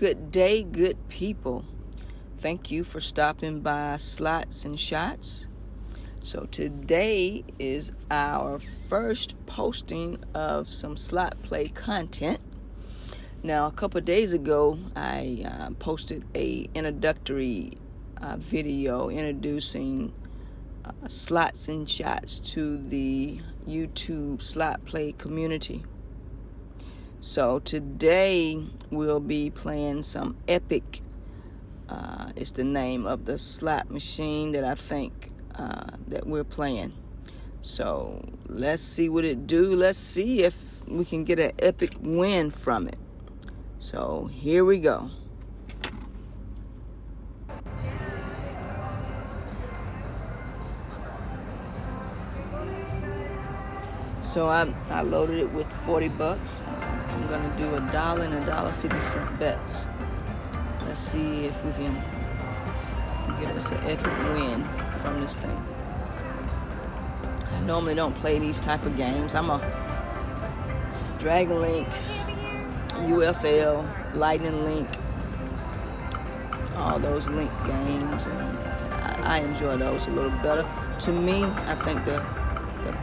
Good day, good people. Thank you for stopping by Slots and Shots. So, today is our first posting of some slot play content. Now, a couple days ago, I uh, posted a introductory uh, video introducing uh, slots and shots to the YouTube slot play community. So today we'll be playing some Epic. Uh, it's the name of the slot machine that I think uh, that we're playing. So let's see what it do. Let's see if we can get an epic win from it. So here we go. So I, I loaded it with 40 bucks. I'm gonna do a dollar and a dollar 50 cent bets. Let's see if we can get us an epic win from this thing. I normally don't play these type of games. I'm a Dragon Link, UFL, Lightning Link, all those link games, and I, I enjoy those a little better. To me, I think the the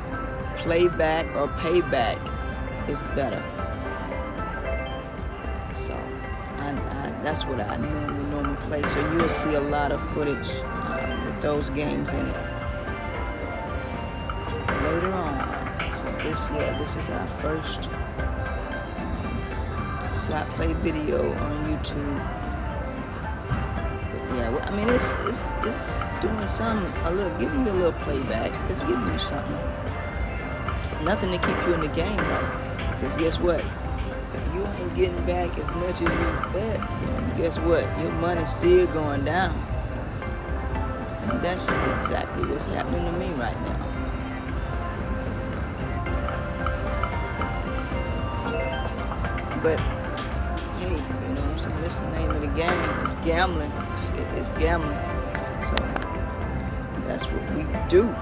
playback or payback is better. That's what I normally normally play. So you'll see a lot of footage uh, with those games in it later on. So this yeah, this is our first um, slot play video on YouTube. But yeah, I mean it's it's it's doing some a little giving you a little playback. It's giving you something. Nothing to keep you in the game though. Because guess what? Ain't getting back as much as you bet, guess what? Your money's still going down. And that's exactly what's happening to me right now. But hey, you know what I'm saying? That's the name of the game. It's gambling. Shit, it's gambling. So that's what we do.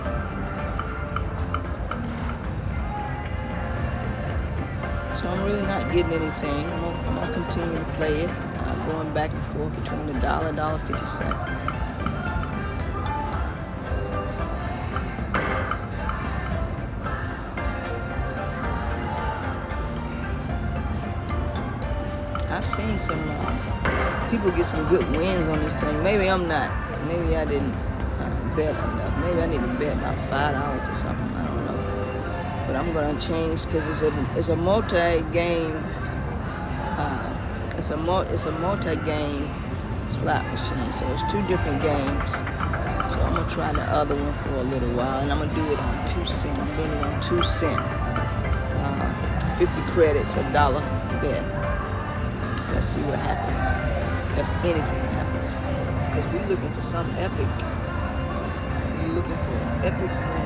So I'm really not getting anything. I'm gonna, I'm gonna continue to play it. I'm going back and forth between the dollar, and dollar fifty cent. I've seen some uh, people get some good wins on this thing. Maybe I'm not. Maybe I didn't uh, bet enough. Maybe I need to bet about five dollars or something. But I'm gonna change because it's a it's a multi-game. Uh, it's a mul- it's a multi-game slot machine. So it's two different games. So I'm gonna try the other one for a little while, and I'm gonna do it on two cent. I'm doing it on two cent. Uh, 50 credits, a dollar bet. Let's see what happens. If anything happens. Because we're looking for some epic. We're looking for an epic win.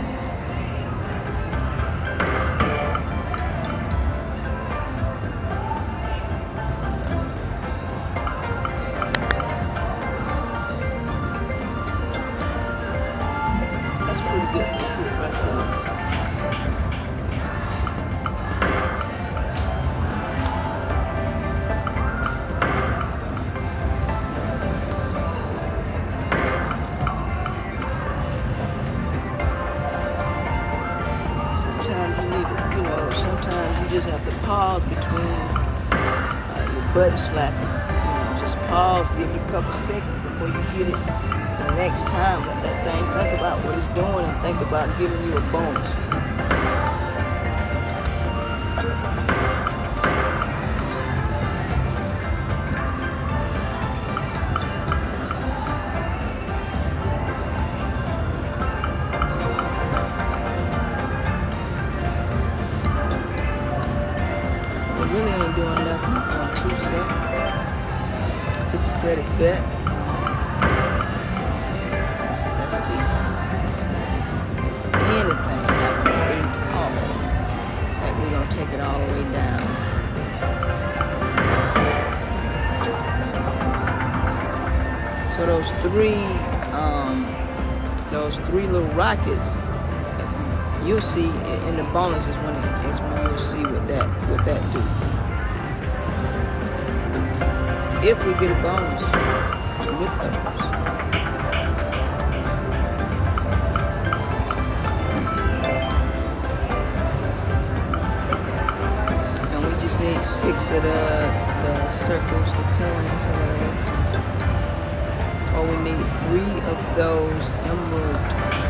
Give it a couple seconds before you hit it. The next time, let that thing think about what it's doing and think about giving you a bonus. You'll see in the bonus is when it, is when you'll see what that what that do. if we get a bonus with those. And we just need six of the, the circles, the coins, or whatever. Or we need three of those emerald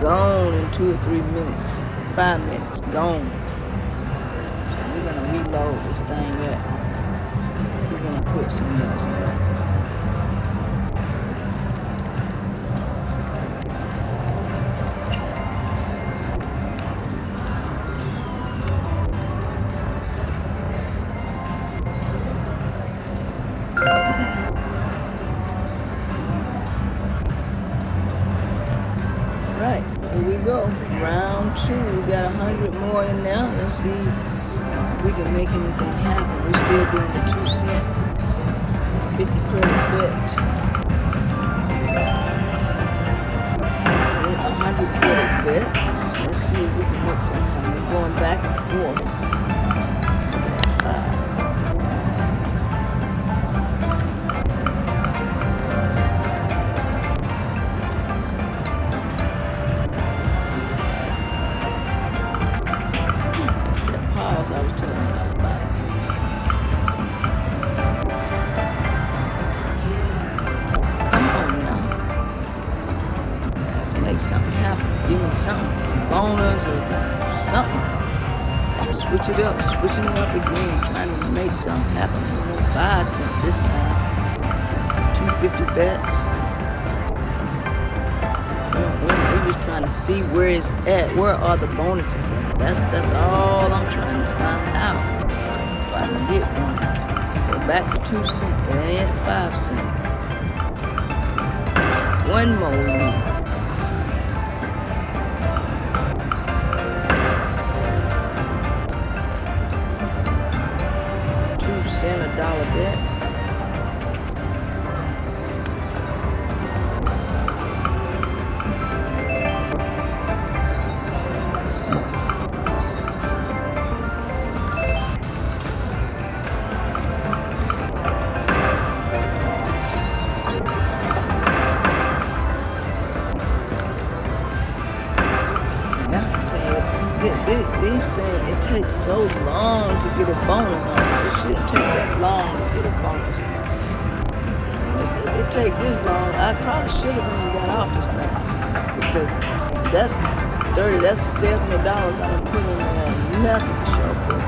Gone in two or three minutes. Five minutes. Gone. So we're gonna reload this thing up. We're gonna put some else in it. Anything happen. We're still doing the two cent, fifty credits bet. Okay, a hundred credits bet. Let's see if we can make something happen. We're going back and forth. Make something happen. Give me something. A bonus or something. Switch it up. Switching it up again. Trying to make something happen. Five cent this time. 250 bets. We're, we're- we're just trying to see where it's at. Where are the bonuses at? That's that's all I'm trying to find out. So I can get one. Go back to two cent. It ain't five cent. One more dollar bet. Take this long. I probably should have even got off this thing because that's thirty. That's seventy dollars I done putting in there. Nothing to show for it.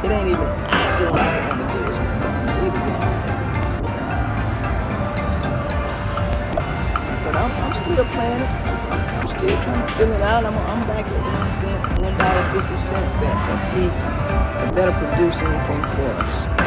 It ain't even acting like it want to give us no bonus either, y'all. But I'm, I'm still playing it. I'm, I'm still trying to fill it out. I'm, I'm back at one cent, one dollar fifty cent bet. Let's see if that'll produce anything for us.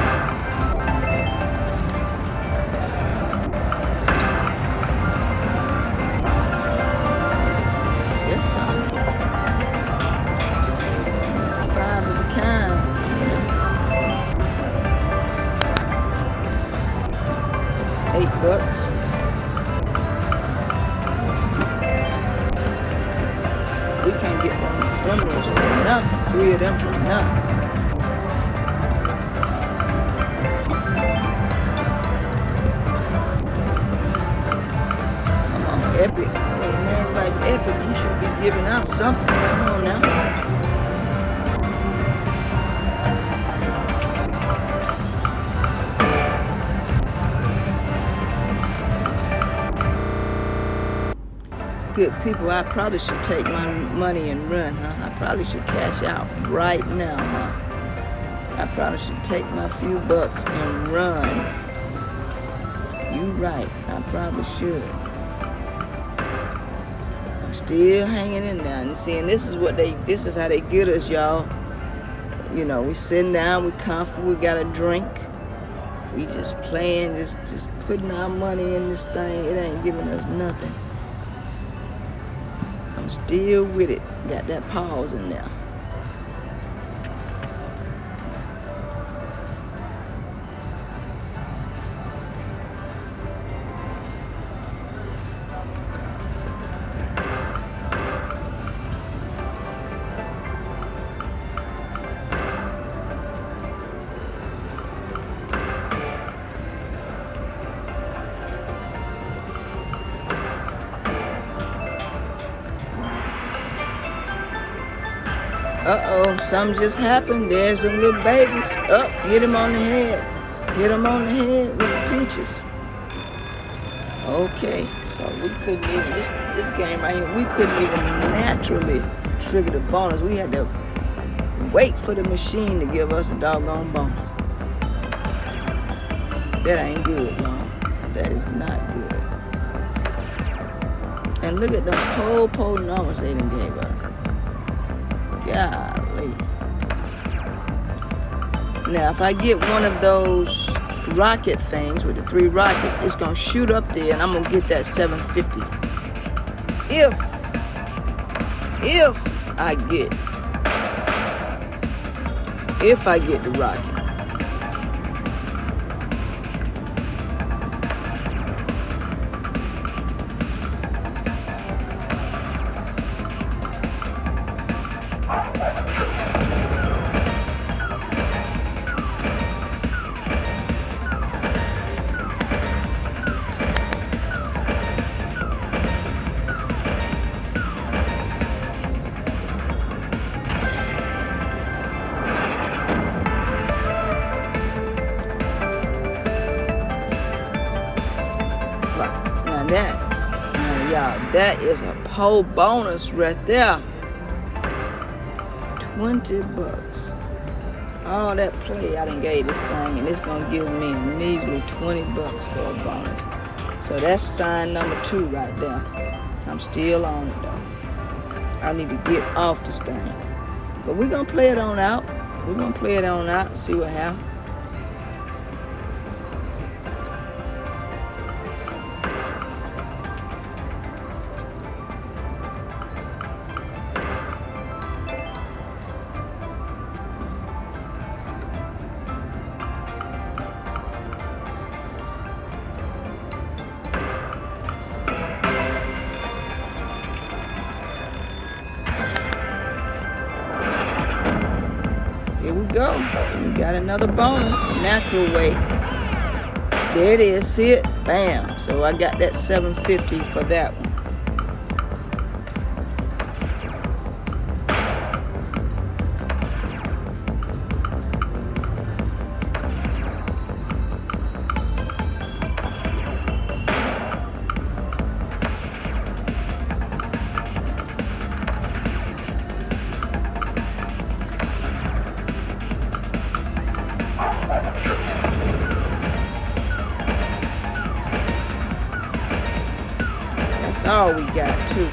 Good people, I probably should take my money and run, huh? I probably should cash out right now, huh? I probably should take my few bucks and run. You right, I probably should. I'm still hanging in there and seeing this is what they this is how they get us, y'all. You know, we sitting down, we comfortable, we got a drink. We just playing, just just putting our money in this thing. It ain't giving us nothing. I'm still with it. Got that pause in there. Something just happened. There's them little babies. Up, oh, hit him on the head. Hit him on the head with the peaches. Okay, so we couldn't even, this, this game right here, we couldn't even naturally trigger the bonus. We had to wait for the machine to give us a doggone bonus. That ain't good, y'all. That is not good. And look at the whole pole numbers they done gave us. Golly. Now, if I get one of those rocket things with the three rockets, it's going to shoot up there and I'm going to get that 750. If, if I get, if I get the rocket. That. Y'all, that is a pole bonus right there. 20 bucks. All that play I done gave this thing, and it's gonna give me a measly 20 bucks for a bonus. So that's sign number two right there. I'm still on it though. I need to get off this thing. But we're gonna play it on out. We're gonna play it on out see what happens. Go. We got another bonus, natural way. There it is, see it? Bam. So I got that 750 for that one. We got, too.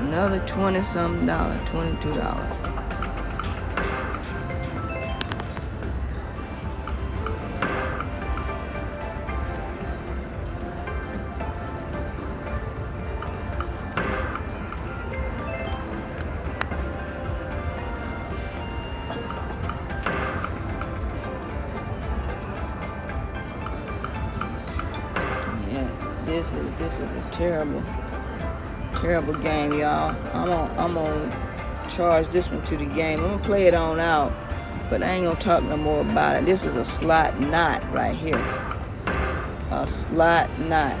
Another 20 something dollar, $22. This is this is a terrible, terrible game, y'all. I'm gonna I'm gonna charge this one to the game. I'm gonna play it on out, but I ain't gonna talk no more about it. This is a slot not right here. A slot not.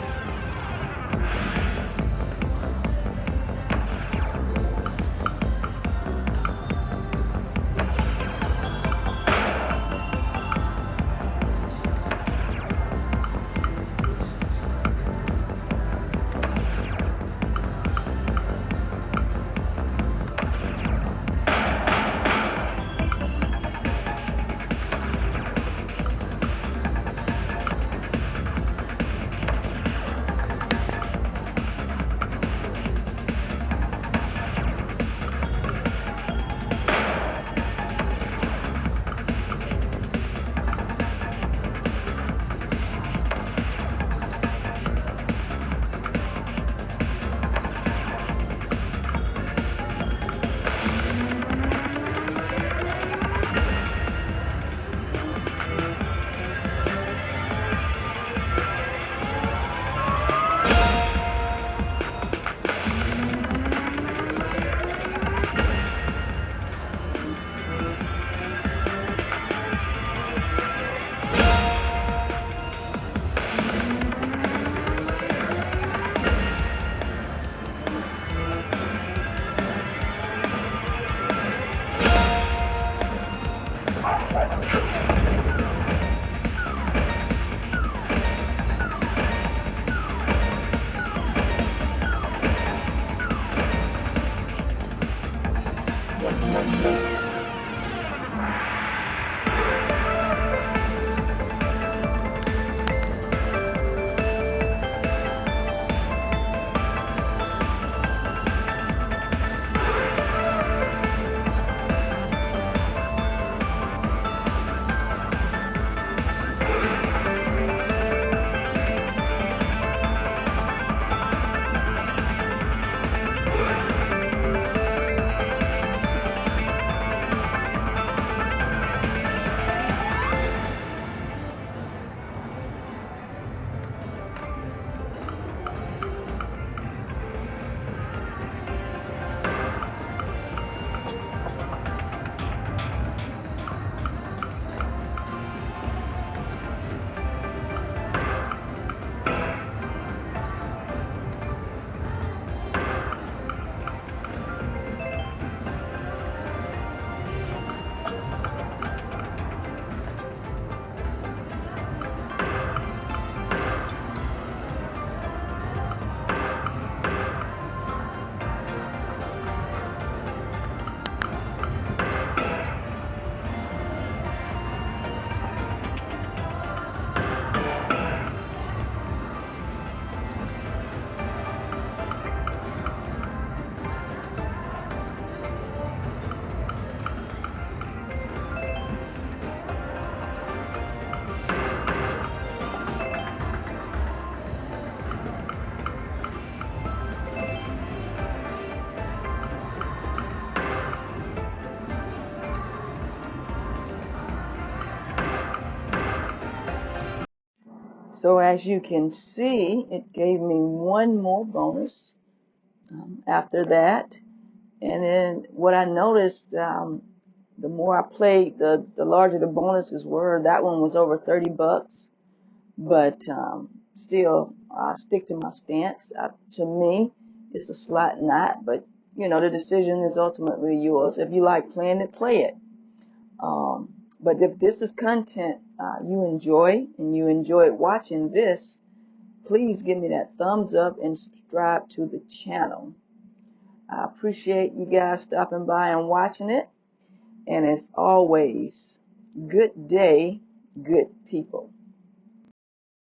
So as you can see, it gave me one more bonus um, after that. And then what I noticed, um, the more I played, the, the larger the bonuses were. That one was over 30 bucks. But um, still, I stick to my stance. Uh, to me, it's a slot not, but you know, the decision is ultimately yours. If you like playing it, play it. Um, but if this is content uh, you enjoy and you enjoyed watching this, please give me that thumbs up and subscribe to the channel. I appreciate you guys stopping by and watching it. And as always, good day, good people.